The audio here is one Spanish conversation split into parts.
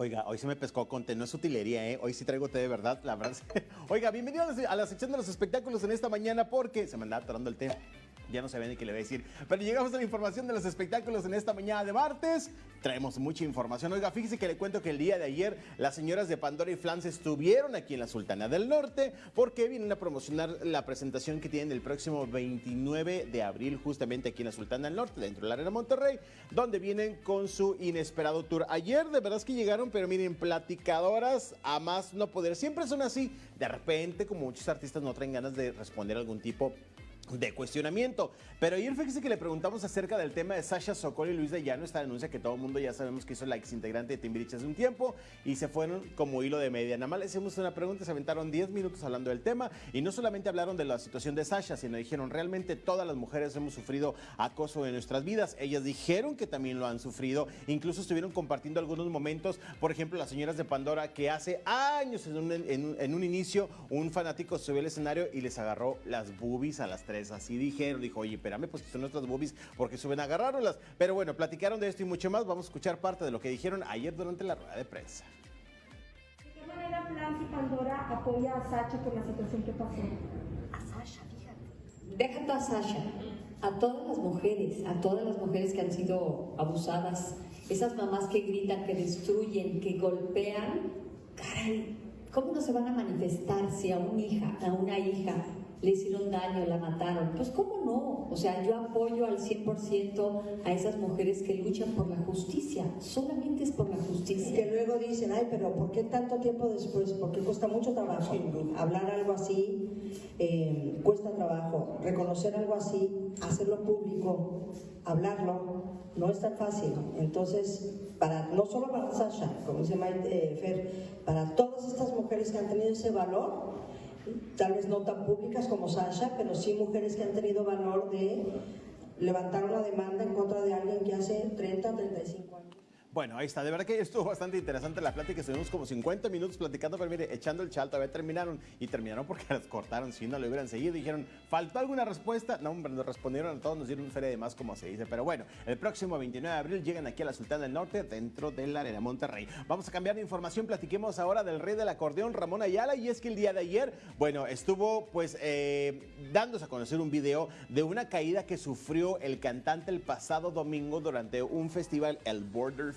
Oiga, hoy se me pescó con té, no es utilería, ¿eh? Hoy sí traigo té de verdad, la verdad. Oiga, bienvenidos a la sección de los espectáculos en esta mañana porque se me anda atorando el té. Ya no sabía ni qué le voy a decir. Pero llegamos a la información de los espectáculos en esta mañana de martes. Traemos mucha información. Oiga, fíjese que le cuento que el día de ayer las señoras de Pandora y Flans estuvieron aquí en la Sultana del Norte porque vienen a promocionar la presentación que tienen el próximo 29 de abril justamente aquí en la Sultana del Norte, dentro de la Arena Monterrey, donde vienen con su inesperado tour. Ayer de verdad es que llegaron, pero miren, platicadoras a más no poder. Siempre son así. De repente, como muchos artistas no traen ganas de responder algún tipo de cuestionamiento. Pero ayer fíjese que le preguntamos acerca del tema de Sasha Sokol y Luis de Llano, esta denuncia que todo el mundo ya sabemos que hizo la ex integrante de Timbiriche hace un tiempo y se fueron como hilo de media. Nada más le hicimos una pregunta, se aventaron 10 minutos hablando del tema y no solamente hablaron de la situación de Sasha, sino dijeron realmente todas las mujeres hemos sufrido acoso en nuestras vidas. Ellas dijeron que también lo han sufrido, incluso estuvieron compartiendo algunos momentos, por ejemplo, las señoras de Pandora que hace años en un, en un inicio un fanático subió al escenario y les agarró las boobies a las tres así dijeron, dijo, oye, espérame, pues son nuestras boobies porque suben a agarrarlas. Pero bueno, platicaron de esto y mucho más. Vamos a escuchar parte de lo que dijeron ayer durante la rueda de prensa. ¿De qué manera Flans y Pandora apoya a Sacha por la situación que pasó? A Sasha, fíjate. Déjate a Sasha, a todas las mujeres, a todas las mujeres que han sido abusadas, esas mamás que gritan, que destruyen, que golpean, caray, ¿cómo no se van a manifestar si a una hija, a una hija le hicieron daño, la mataron. Pues cómo no, o sea, yo apoyo al 100% a esas mujeres que luchan por la justicia, solamente es por la justicia. Que luego dicen, ay, pero ¿por qué tanto tiempo después? Porque cuesta mucho trabajo. Hablar algo así eh, cuesta trabajo. Reconocer algo así, hacerlo público, hablarlo, no es tan fácil. Entonces, para, no solo para Sasha, como dice Maite eh, Fer, para todas estas mujeres que han tenido ese valor, tal vez no tan públicas como Sasha, pero sí mujeres que han tenido valor de levantar una demanda en contra de alguien que hace 30, 35 años. Bueno, ahí está. De verdad que estuvo bastante interesante la plática. Estuvimos como 50 minutos platicando, pero mire, echando el chal, todavía terminaron. Y terminaron porque las cortaron. Si no le hubieran seguido, dijeron, ¿faltó alguna respuesta? No, hombre, nos respondieron a todos, nos dieron un feria de más, como se dice. Pero bueno, el próximo 29 de abril llegan aquí a la Sultana del Norte, dentro de la Arena Monterrey. Vamos a cambiar de información. Platiquemos ahora del rey del acordeón, Ramón Ayala. Y es que el día de ayer, bueno, estuvo pues eh, dándose a conocer un video de una caída que sufrió el cantante el pasado domingo durante un festival, el Border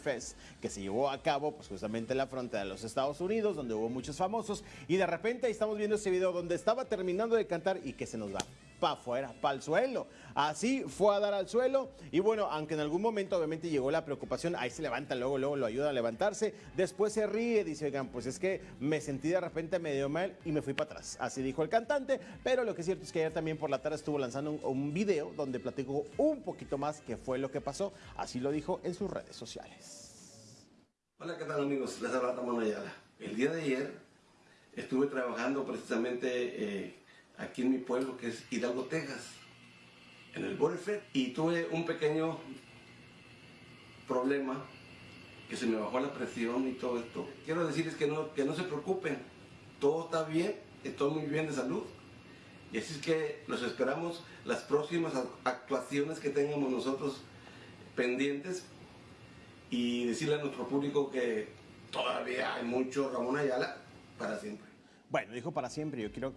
Que se llevó a cabo pues justamente en la frontera de los Estados Unidos, donde hubo muchos famosos, y de repente ahí estamos viendo ese video donde estaba terminando de cantar y que se nos va para afuera, para el suelo. Así fue a dar al suelo y bueno, aunque en algún momento obviamente llegó la preocupación, ahí se levanta, luego, luego lo ayuda a levantarse, después se ríe, dice, oigan, pues es que me sentí de repente medio mal y me fui para atrás. Así dijo el cantante, pero lo que es cierto es que ayer también por la tarde estuvo lanzando un, video donde platicó un poquito más qué fue lo que pasó, así lo dijo en sus redes sociales. Hola, ¿qué tal amigos? Les habla Ramón Ayala. El día de ayer estuve trabajando precisamente eh, aquí en mi pueblo, que es Hidalgo, Texas, en el Border y tuve un pequeño problema, que se me bajó la presión y todo esto. Quiero decirles que no, que no se preocupen, todo está bien, estoy muy bien de salud. Y así es que los esperamos las próximas actuaciones que tengamos nosotros pendientes y decirle a nuestro público que todavía hay mucho Ramón Ayala para siempre. Bueno, dijo para siempre, yo quiero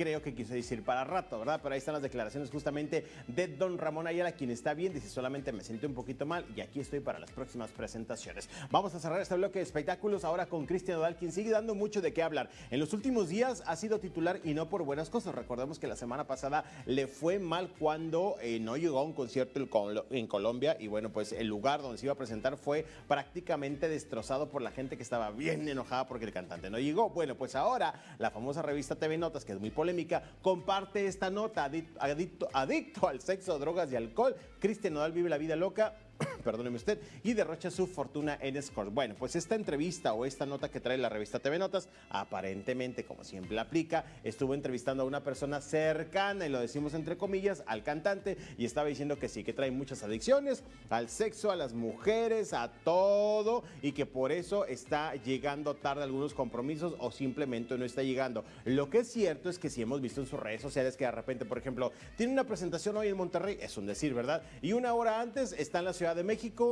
creo que quise decir para rato, ¿verdad? Pero ahí están las declaraciones justamente de don Ramón Ayala, quien está bien, dice solamente me siento un poquito mal y aquí estoy para las próximas presentaciones. Vamos a cerrar este bloque de espectáculos ahora con Cristian Odal, quien sigue dando mucho de qué hablar. En los últimos días ha sido titular y no por buenas cosas. Recordemos que la semana pasada le fue mal cuando eh, no llegó a un concierto en Colombia y bueno, pues el lugar donde se iba a presentar fue prácticamente destrozado por la gente que estaba bien enojada porque el cantante no llegó. Bueno, pues ahora la famosa revista TV Notas, que es muy polémica, comparte esta nota, adicto, al sexo, drogas y alcohol. Cristian Nodal vive la vida loca perdóneme usted, y derrocha su fortuna en Scores. Bueno, pues esta entrevista o esta nota que trae la revista TV Notas, aparentemente, como siempre aplica, estuvo entrevistando a una persona cercana, y lo decimos entre comillas, al cantante, y estaba diciendo que sí, que trae muchas adicciones al sexo, a las mujeres, a todo, y que por eso está llegando tarde a algunos compromisos o simplemente no está llegando. Lo que es cierto es que si hemos visto en sus redes sociales que de repente, por ejemplo, tiene una presentación hoy en Monterrey, es un decir, ¿verdad? Y una hora antes está en la Ciudad de México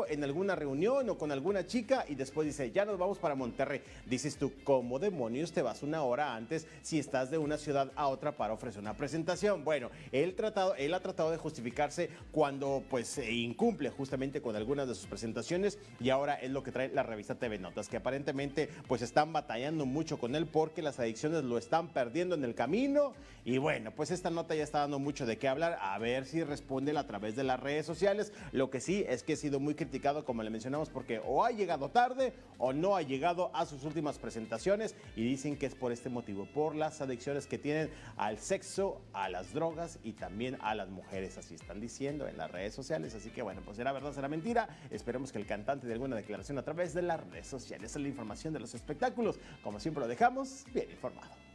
en alguna reunión o con alguna chica y después dice, ya nos vamos para Monterrey. Dices tú, ¿cómo demonios te vas una hora antes si estás de una ciudad a otra para ofrecer una presentación? Bueno, él, tratado, él ha tratado de justificarse cuando pues incumple justamente con algunas de sus presentaciones y ahora es lo que trae la revista TV Notas, que aparentemente pues están batallando mucho con él porque las adicciones lo están perdiendo en el camino y bueno, pues esta nota ya está dando mucho de qué hablar, a ver si responde a través de las redes sociales. Lo que sí es que ha sido muy criticado, como le mencionamos, porque o ha llegado tarde o no ha llegado a sus últimas presentaciones y dicen que es por este motivo, por las adicciones que tienen al sexo, a las drogas y también a las mujeres, así están diciendo en las redes sociales. Así que bueno, pues será verdad, será mentira. Esperemos que el cantante dé alguna declaración a través de las redes sociales. Esa es la información de los espectáculos. Como siempre lo dejamos bien informado.